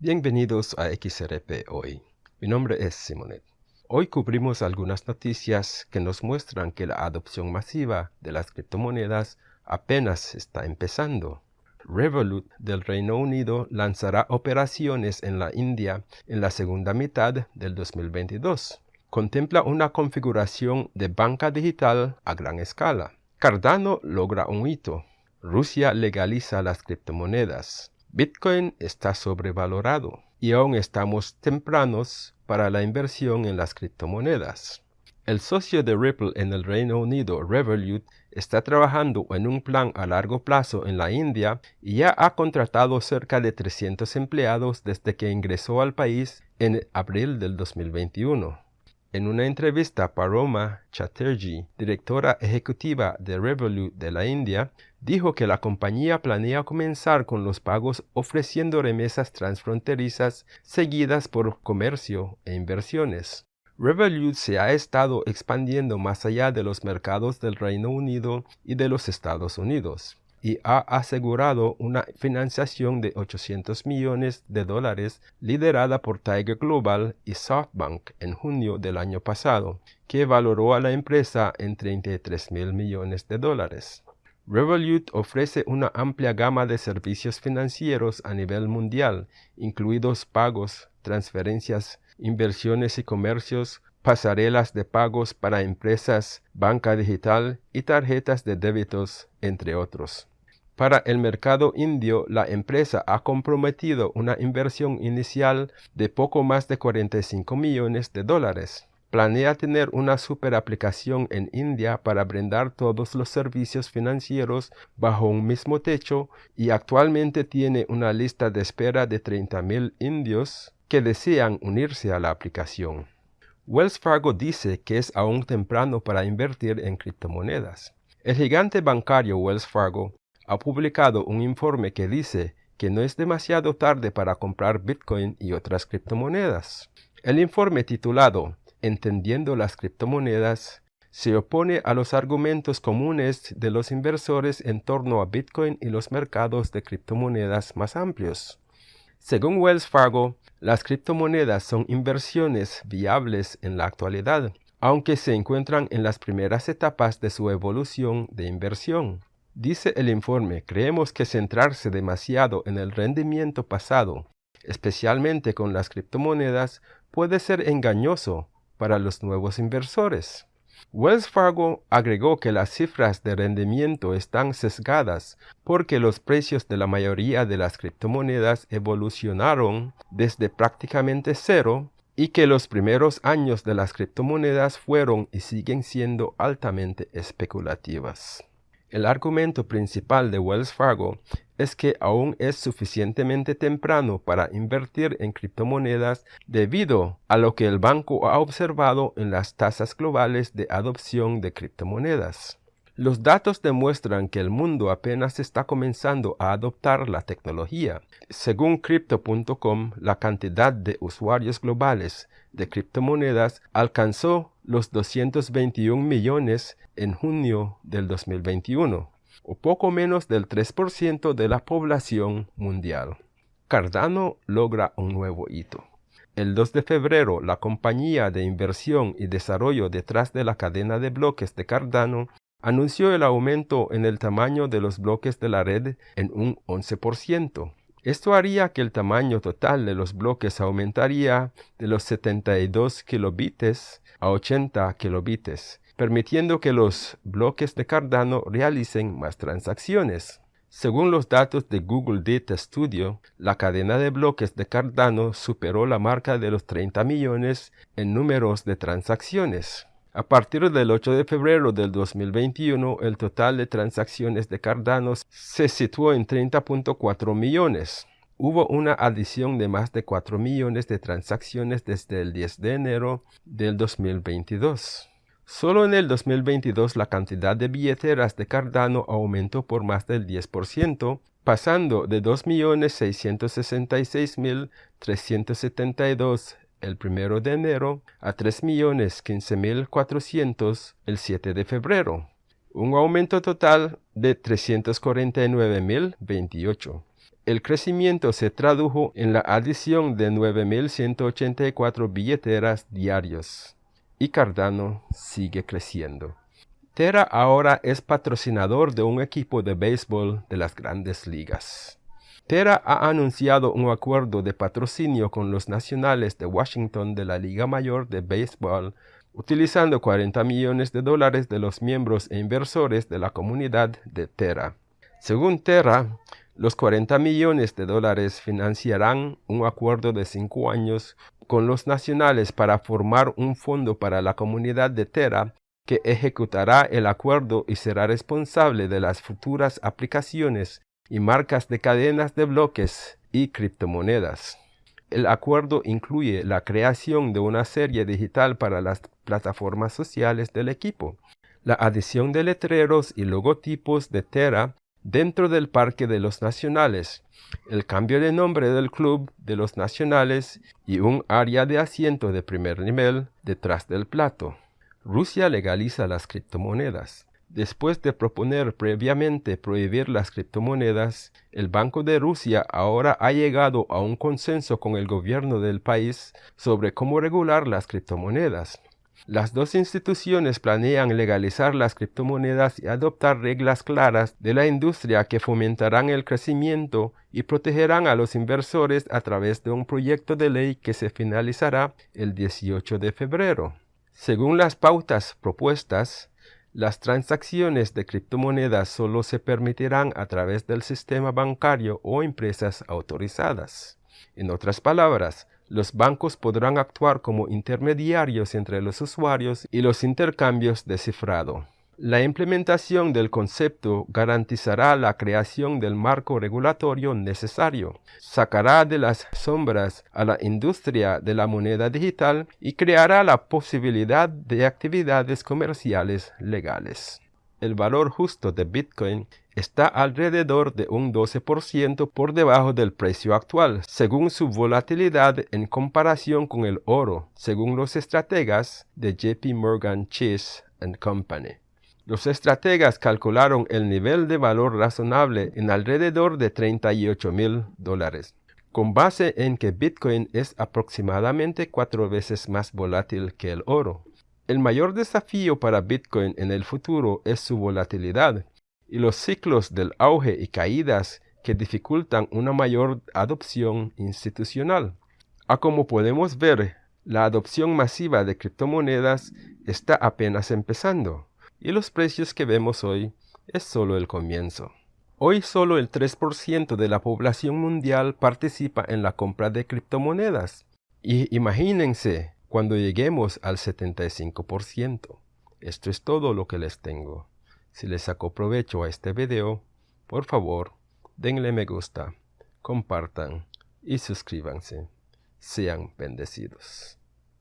Bienvenidos a XRP Hoy. Mi nombre es Simonet. Hoy cubrimos algunas noticias que nos muestran que la adopción masiva de las criptomonedas apenas está empezando. Revolut del Reino Unido lanzará operaciones en la India en la segunda mitad del 2022. Contempla una configuración de banca digital a gran escala. Cardano logra un hito. Rusia legaliza las criptomonedas. Bitcoin está sobrevalorado y aún estamos tempranos para la inversión en las criptomonedas. El socio de Ripple en el Reino Unido, Revolut, está trabajando en un plan a largo plazo en la India y ya ha contratado cerca de 300 empleados desde que ingresó al país en abril del 2021. En una entrevista, Paroma Chatterjee, directora ejecutiva de Revolut de la India, dijo que la compañía planea comenzar con los pagos ofreciendo remesas transfronterizas seguidas por comercio e inversiones. Revolut se ha estado expandiendo más allá de los mercados del Reino Unido y de los Estados Unidos y ha asegurado una financiación de 800 millones de dólares liderada por Tiger Global y SoftBank en junio del año pasado, que valoró a la empresa en 33 mil millones de dólares. Revolut ofrece una amplia gama de servicios financieros a nivel mundial, incluidos pagos, transferencias, inversiones y comercios, pasarelas de pagos para empresas, banca digital y tarjetas de débitos, entre otros. Para el mercado indio, la empresa ha comprometido una inversión inicial de poco más de 45 millones de dólares. Planea tener una super aplicación en India para brindar todos los servicios financieros bajo un mismo techo y actualmente tiene una lista de espera de 30.000 indios que desean unirse a la aplicación. Wells Fargo dice que es aún temprano para invertir en criptomonedas. El gigante bancario Wells Fargo ha publicado un informe que dice que no es demasiado tarde para comprar Bitcoin y otras criptomonedas. El informe titulado Entendiendo las criptomonedas se opone a los argumentos comunes de los inversores en torno a Bitcoin y los mercados de criptomonedas más amplios. Según Wells Fargo, las criptomonedas son inversiones viables en la actualidad, aunque se encuentran en las primeras etapas de su evolución de inversión. Dice el informe, creemos que centrarse demasiado en el rendimiento pasado, especialmente con las criptomonedas, puede ser engañoso para los nuevos inversores. Wells Fargo agregó que las cifras de rendimiento están sesgadas porque los precios de la mayoría de las criptomonedas evolucionaron desde prácticamente cero y que los primeros años de las criptomonedas fueron y siguen siendo altamente especulativas. El argumento principal de Wells Fargo es que aún es suficientemente temprano para invertir en criptomonedas debido a lo que el banco ha observado en las tasas globales de adopción de criptomonedas. Los datos demuestran que el mundo apenas está comenzando a adoptar la tecnología. Según Crypto.com, la cantidad de usuarios globales de criptomonedas alcanzó los 221 millones en junio del 2021, o poco menos del 3% de la población mundial. Cardano logra un nuevo hito. El 2 de febrero, la compañía de inversión y desarrollo detrás de la cadena de bloques de Cardano anunció el aumento en el tamaño de los bloques de la red en un 11%. Esto haría que el tamaño total de los bloques aumentaría de los 72 kilobits a 80 kilobits, permitiendo que los bloques de Cardano realicen más transacciones. Según los datos de Google Data Studio, la cadena de bloques de Cardano superó la marca de los 30 millones en números de transacciones. A partir del 8 de febrero del 2021, el total de transacciones de Cardano se situó en 30.4 millones. Hubo una adición de más de 4 millones de transacciones desde el 10 de enero del 2022. Solo en el 2022 la cantidad de billeteras de Cardano aumentó por más del 10%, pasando de 2.666.372 el 1 de enero a 3.015.400 el 7 de febrero, un aumento total de 349.028. El crecimiento se tradujo en la adición de 9.184 billeteras diarios y Cardano sigue creciendo. Terra ahora es patrocinador de un equipo de béisbol de las grandes ligas. Terra ha anunciado un acuerdo de patrocinio con los nacionales de Washington de la Liga Mayor de Béisbol, utilizando 40 millones de dólares de los miembros e inversores de la comunidad de Terra. Según Terra, los 40 millones de dólares financiarán un acuerdo de cinco años con los nacionales para formar un fondo para la comunidad de Terra que ejecutará el acuerdo y será responsable de las futuras aplicaciones y marcas de cadenas de bloques y criptomonedas. El acuerdo incluye la creación de una serie digital para las plataformas sociales del equipo, la adición de letreros y logotipos de Terra dentro del Parque de los Nacionales, el cambio de nombre del Club de los Nacionales y un área de asiento de primer nivel detrás del plato. Rusia legaliza las criptomonedas. Después de proponer previamente prohibir las criptomonedas, el Banco de Rusia ahora ha llegado a un consenso con el gobierno del país sobre cómo regular las criptomonedas. Las dos instituciones planean legalizar las criptomonedas y adoptar reglas claras de la industria que fomentarán el crecimiento y protegerán a los inversores a través de un proyecto de ley que se finalizará el 18 de febrero. Según las pautas propuestas, las transacciones de criptomonedas solo se permitirán a través del sistema bancario o empresas autorizadas. En otras palabras, los bancos podrán actuar como intermediarios entre los usuarios y los intercambios de cifrado. La implementación del concepto garantizará la creación del marco regulatorio necesario, sacará de las sombras a la industria de la moneda digital y creará la posibilidad de actividades comerciales legales. El valor justo de Bitcoin está alrededor de un 12% por debajo del precio actual, según su volatilidad en comparación con el oro, según los estrategas de JP Morgan Chase Company. Los estrategas calcularon el nivel de valor razonable en alrededor de 38 mil dólares, con base en que Bitcoin es aproximadamente cuatro veces más volátil que el oro. El mayor desafío para Bitcoin en el futuro es su volatilidad y los ciclos del auge y caídas que dificultan una mayor adopción institucional. A como podemos ver, la adopción masiva de criptomonedas está apenas empezando y los precios que vemos hoy es solo el comienzo. Hoy solo el 3% de la población mundial participa en la compra de criptomonedas. Y imagínense cuando lleguemos al 75%. Esto es todo lo que les tengo. Si les sacó provecho a este video, por favor, denle me gusta, compartan y suscríbanse. Sean bendecidos.